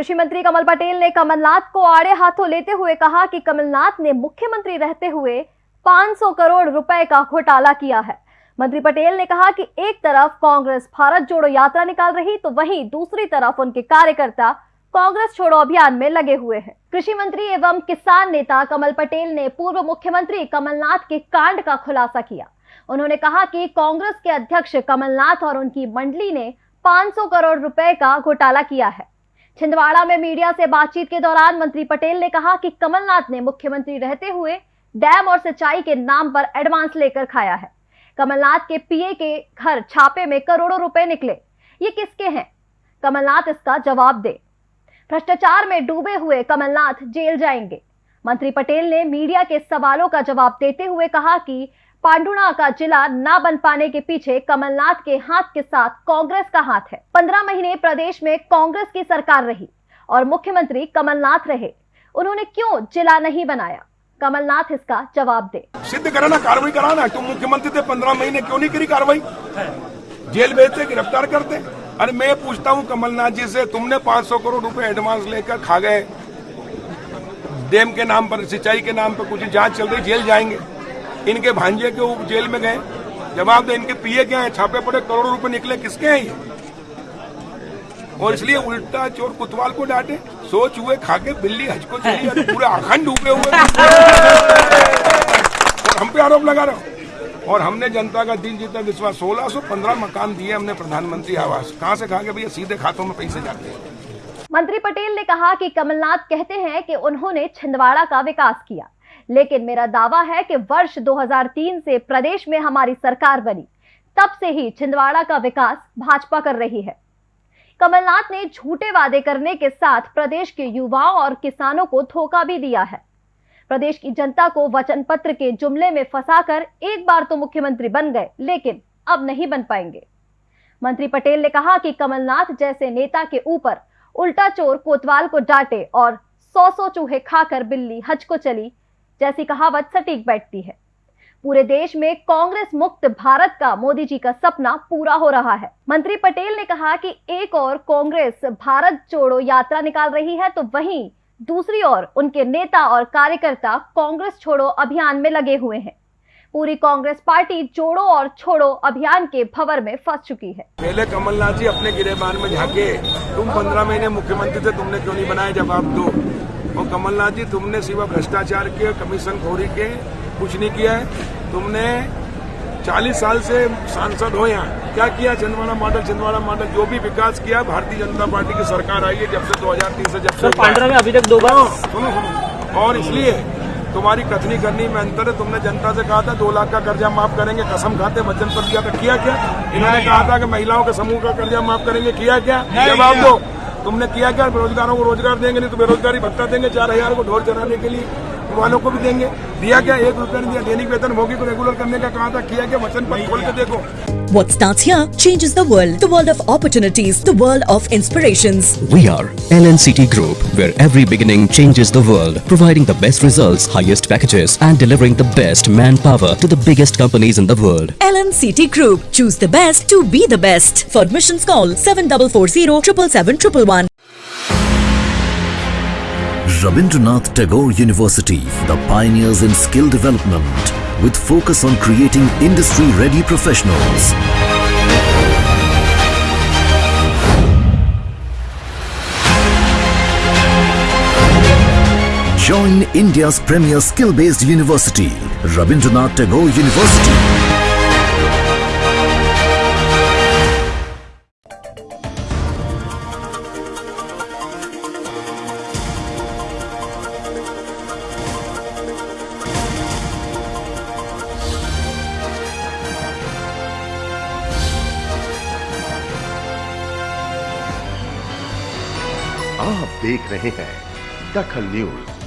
कृषि मंत्री कमल पटेल ने कमलनाथ को आड़े हाथों लेते हुए कहा कि कमलनाथ ने मुख्यमंत्री रहते हुए 500 करोड़ रुपए का घोटाला किया है। मंत्री पटेल ने कहा कि एक तरफ़ कांग्रेस भारत जोड़ो यात्रा निकाल रही तो वहीं दूसरी तरफ़ उनके कार्यकर्ता कांग्रेस छोड़ो अभियान में लगे हुए हैं। कृषि मंत्री एवं किसान नेता कमल पटेल ने पूर्व मुख्यमंत्री कमलनाथ के कांड का खुलासा किया। उन्होंने कहा कि कांग्रेस के अध्यक्ष कमलनाथ और उनकी मंडली ने 500 करोड़ रुपए का घोटाला किया है। छिंदवाड़ा में मीडिया से बातचीत के दौरान मंत्री पटेल ने कहा कि कमलनाथ ने मुख्यमंत्री रहते हुए डैम और सिंचाई के नाम पर एडवांस लेकर खाया है। कमलनाथ के पीए के घर छापे में करोड़ों रुपए निकले। ये किसके हैं? कमलनाथ इसका जवाब दे। भ्रष्टाचार में डूबे हुए कमलनाथ जेल जाएँगे। मंत्री पटेल ने मीडिया के सवालों का जवाब देते हुए कहा कि पांडुना का जिला न बन पाने के पीछे कमलनाथ के हाथ के साथ कांग्रेस का हाथ है। पंद्रह महीने प्रदेश में कांग्रेस की सरकार रही और मुख्यमंत्री कमलनाथ रहे। उन्होंने क्यों जिला नहीं बनाया? कमलनाथ इसका जवाब दे। सिद्ध कराना, कार्रवाई कराना तुम मुख्यमंत्री थे, पंद्रह महीने क्यों नहीं करी कार्रवाई? जेल भेजते, गिरफ़्तार करते। अरे मैं पूछता हूँ, कमलनाथ जी से, तुमने 500 करोड़ रुपए एडवांस लेकर खा गए। डैम के नाम पर, सिंचाई के नाम पर कुछ जाँच चल रही, जेल जाएँगे। इनके भांजे के वो जेल में गए। जवाब दे, इनके पिए क्या है? छापे पड़े, करोड़ों रुपए निकले, किसके हैं ये? और इसलिए उल्टा चोर कुतवाल को डांटे, सोच हुए, खाके बिल्ली हज को चली पूरे अखंड डूबे हुए। और हम पे आरोप लगा रहे हो। और हमने जनता का दिल जीता विश्वास सोलह सौ पंद्रह मकान दिए हमने प्रधानमंत्री आवास। कहाँ से खा के भैया, सीधे खातों में पैसे जाते हैं। मंत्री पटेल ने कहा कि कमलनाथ कहते हैं कि उन्होंने छिंदवाड़ा का विकास किया। लेकिन मेरा दावा है कि वर्ष 2003 से प्रदेश में हमारी सरकार बनी, तब से ही छिंदवाड़ा का विकास भाजपा कर रही है। कमलनाथ ने झूठे वादे करने के साथ प्रदेश के युवाओं और किसानों को धोखा भी दिया है। प्रदेश की जनता को वचन पत्र के जुमले में फंसाकर एक बार तो मुख्यमंत्री बन गए, लेकिन अब नहीं बन पाएँगे। मंत्री पटेल ने कहा कि कमलनाथ जैसे नेता के ऊपर उल्टा चोर कोतवाल को डांटे और सौ सौ चूहे खाकर बिल्ली हज को चली, जैसी कहावत सटीक बैठती है। पूरे देश में कांग्रेस मुक्त भारत का मोदी जी का सपना पूरा हो रहा है। मंत्री पटेल ने कहा कि एक और कांग्रेस भारत जोड़ो यात्रा निकाल रही है तो वहीं दूसरी ओर उनके नेता और कार्यकर्ता कांग्रेस छोड़ो अभियान में लगे हुए हैं। पूरी कांग्रेस पार्टी जोड़ो और छोड़ो अभियान के भवर में फंस चुकी है। पहले कमलनाथ जी अपने गिरेबान में झाके। तुम पंद्रह महीने मुख्यमंत्री थे तुमने क्यों नहीं बनाए जवाब दो? और कमलनाथ जी तुमने सिवा भ्रष्टाचार के कमीशन खोरी के कुछ नहीं किया है। तुमने 40 साल से सांसद हो यहाँ। क्या किया? छिंदवाड़ा मॉडल छिंदवाड़ा मॉडल जो भी विकास किया भारतीय जनता पार्टी की सरकार आई है जब से 2003 से जब से पंद्रह में अभी तक दो बार सुनो सुनो। और इसलिए तुम्हारी कथनी करनी में अंतर है तुमने जनता से कहा था दो लाख का कर्जा माफ़ करेंगे कसम खाते वचन पर दिया था किया क्या? इन्होंने कहा था कि महिलाओं के समूह का कर्जा माफ़ करेंगे किया क्या? जवाब दो। तुमने किया क्या? बेरोजगारों को रोज़गार देंगे नहीं तो बेरोजगारी भत्ता देंगे चार हज़ार को ढोर चलाने के लिए। वालों को भी देंगे दिया क्या एक रुपया नहीं दिया दैनिक वेतन भोगी को रेगुलर करने का कहा था किया क्या वचन पर खोल के देखो What starts here changes the world. The world of opportunities, the world of inspirations. We are LNCT Group, where every beginning changes the world, providing the best results, highest packages, and delivering the best manpower to the biggest companies in the world. LNCT Group. Choose the best to be the best. For admissions call 7440 777 Rabindranath Tagore University, the pioneers in skill development, with focus on creating industry-ready professionals. Join India's premier skill-based university, Rabindranath Tagore University. आप देख रहे हैं दखल news.